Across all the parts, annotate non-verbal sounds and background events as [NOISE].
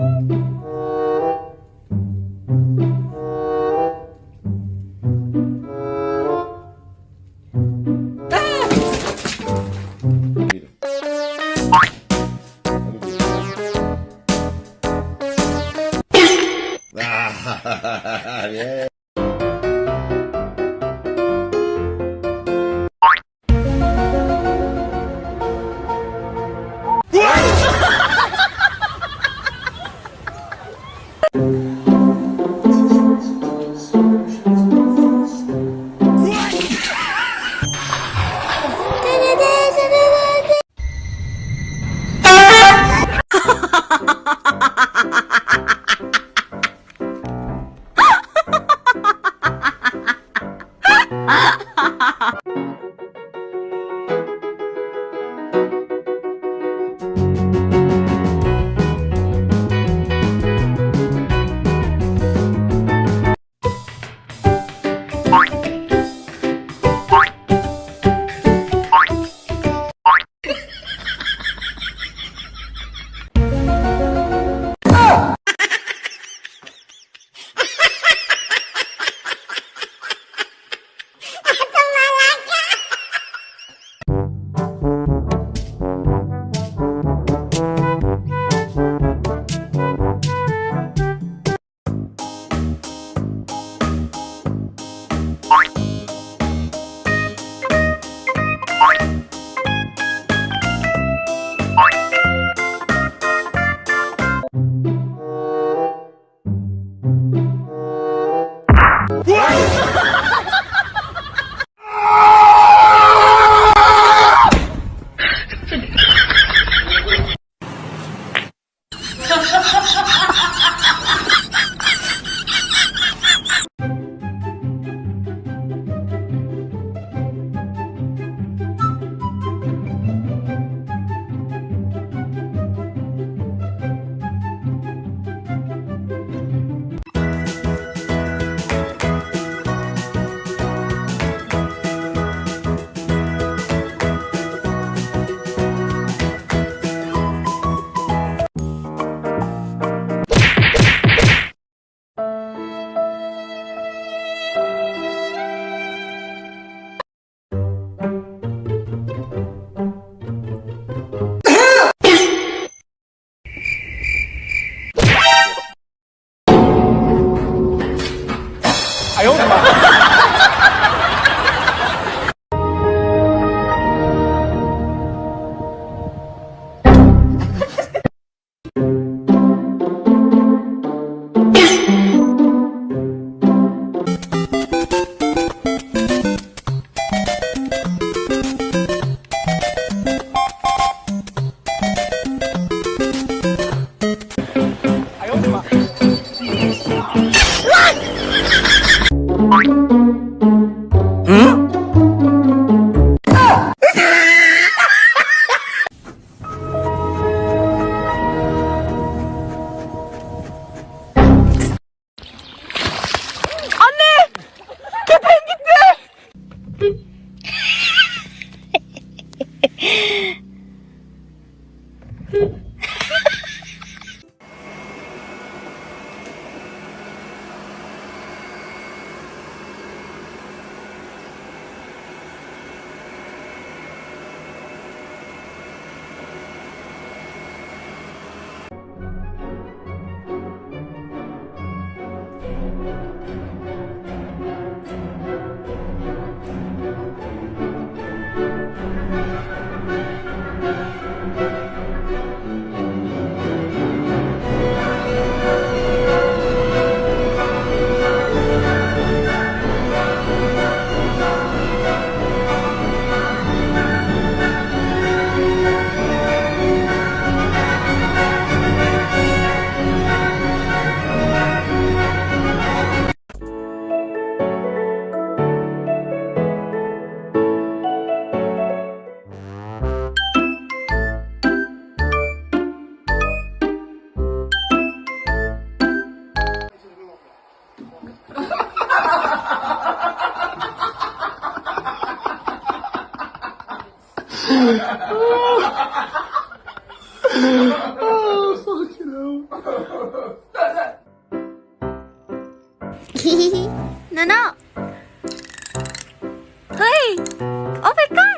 plan. Bien. โอ้ my god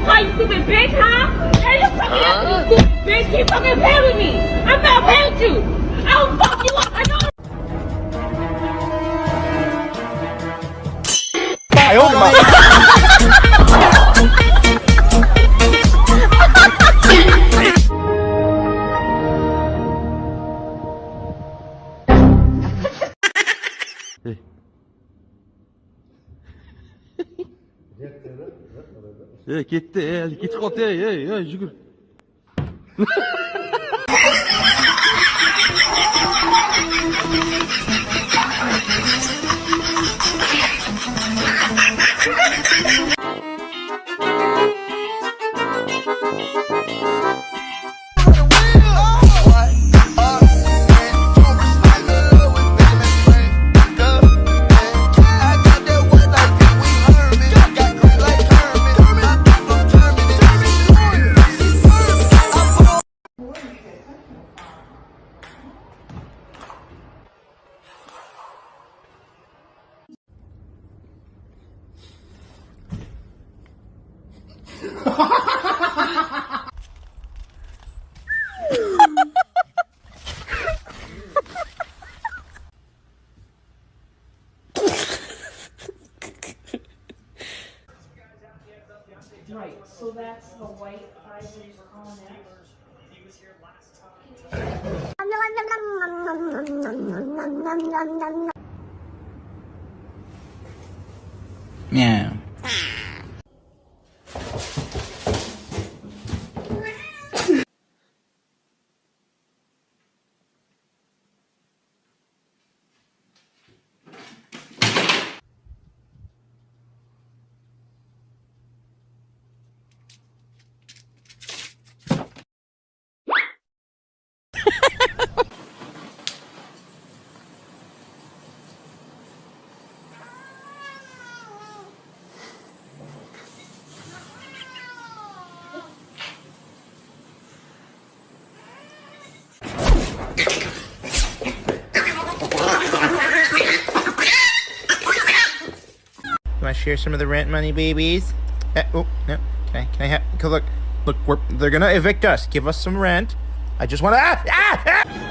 I'm not able to fight, you stupid bitch, huh? Hey, you fucking uh. you stupid bitch. Keep fucking playing with me. I'm not playing with you. I'll fuck you up. I know. 哎呦我的妈！ [LAUGHS] Ey, ketdi ey, ketib qolibdi ey ey yugur [LAUGHS] so that's the white ivory cognac. Meow. Share some of the rent money, babies? Uh, oh, no. Can I, can I have, look, look, they're gonna evict us. Give us some rent. I just want to, ah, ah, ah!